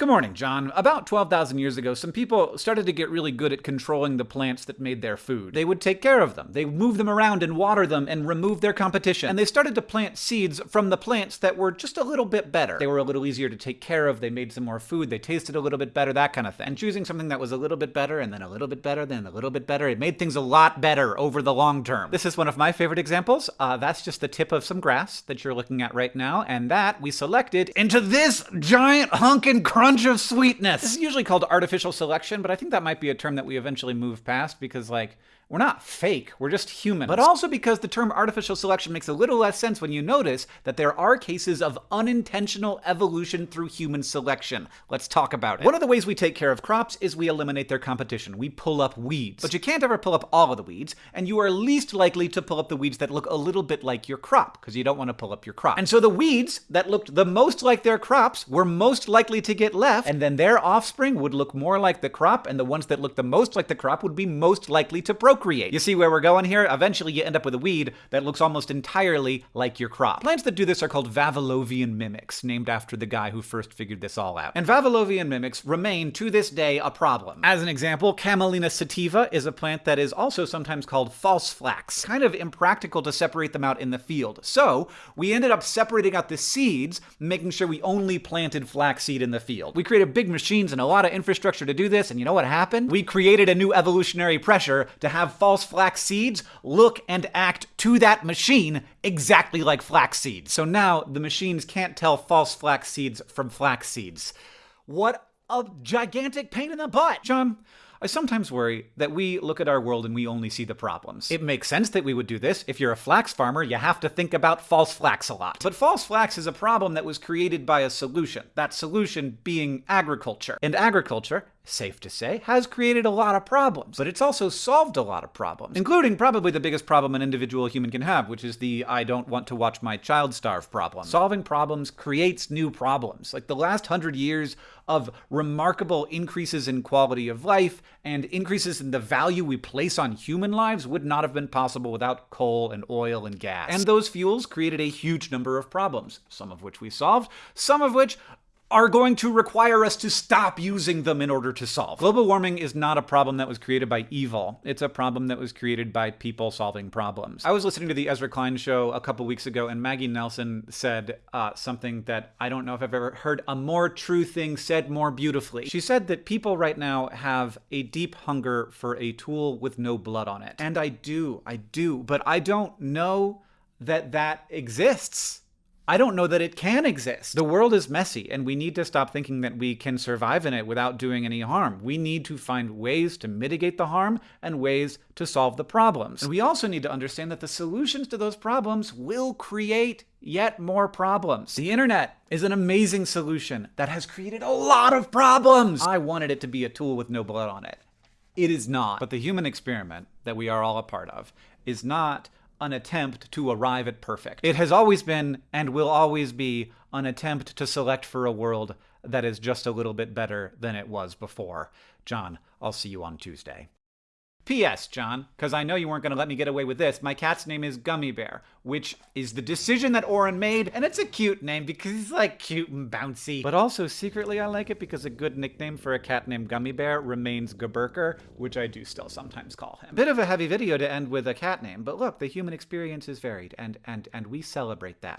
Good morning, John. About 12,000 years ago, some people started to get really good at controlling the plants that made their food. They would take care of them. They move them around and water them and remove their competition. And they started to plant seeds from the plants that were just a little bit better. They were a little easier to take care of. They made some more food. They tasted a little bit better, that kind of thing. And choosing something that was a little bit better and then a little bit better, then a little bit better, it made things a lot better over the long term. This is one of my favorite examples. Uh, that's just the tip of some grass that you're looking at right now. And that we selected into this giant hunk and of sweetness. This is usually called artificial selection, but I think that might be a term that we eventually move past because, like, we're not fake, we're just human. But also because the term artificial selection makes a little less sense when you notice that there are cases of unintentional evolution through human selection. Let's talk about it. One of the ways we take care of crops is we eliminate their competition. We pull up weeds. But you can't ever pull up all of the weeds, and you are least likely to pull up the weeds that look a little bit like your crop, because you don't want to pull up your crop. And so the weeds that looked the most like their crops were most likely to get left, and then their offspring would look more like the crop, and the ones that looked the most like the crop would be most likely to procreate procreate. You see where we're going here? Eventually you end up with a weed that looks almost entirely like your crop. Plants that do this are called Vavilovian mimics, named after the guy who first figured this all out. And Vavilovian mimics remain to this day a problem. As an example, Camelina sativa is a plant that is also sometimes called false flax. Kind of impractical to separate them out in the field. So we ended up separating out the seeds, making sure we only planted flaxseed in the field. We created big machines and a lot of infrastructure to do this, and you know what happened? We created a new evolutionary pressure to have have false flax seeds look and act to that machine exactly like flax seeds. So now the machines can't tell false flax seeds from flax seeds. What a gigantic pain in the butt. John, I sometimes worry that we look at our world and we only see the problems. It makes sense that we would do this. If you're a flax farmer, you have to think about false flax a lot. But false flax is a problem that was created by a solution. That solution being agriculture. And agriculture safe to say, has created a lot of problems. But it's also solved a lot of problems, including probably the biggest problem an individual human can have, which is the I don't want to watch my child starve problem. Solving problems creates new problems. Like the last hundred years of remarkable increases in quality of life and increases in the value we place on human lives would not have been possible without coal and oil and gas. And those fuels created a huge number of problems, some of which we solved, some of which are going to require us to stop using them in order to solve. Global warming is not a problem that was created by evil. It's a problem that was created by people solving problems. I was listening to the Ezra Klein show a couple weeks ago, and Maggie Nelson said uh, something that I don't know if I've ever heard a more true thing said more beautifully. She said that people right now have a deep hunger for a tool with no blood on it. And I do, I do, but I don't know that that exists. I don't know that it can exist. The world is messy, and we need to stop thinking that we can survive in it without doing any harm. We need to find ways to mitigate the harm and ways to solve the problems. And we also need to understand that the solutions to those problems will create yet more problems. The internet is an amazing solution that has created a lot of problems. I wanted it to be a tool with no blood on it. It is not. But the human experiment that we are all a part of is not an attempt to arrive at perfect. It has always been and will always be an attempt to select for a world that is just a little bit better than it was before. John, I'll see you on Tuesday. P.S. John, because I know you weren't going to let me get away with this, my cat's name is Gummy Bear, which is the decision that Orin made, and it's a cute name because he's like cute and bouncy. But also, secretly, I like it because a good nickname for a cat named Gummy Bear remains Gaburker, which I do still sometimes call him. Bit of a heavy video to end with a cat name, but look, the human experience is varied, and, and, and we celebrate that.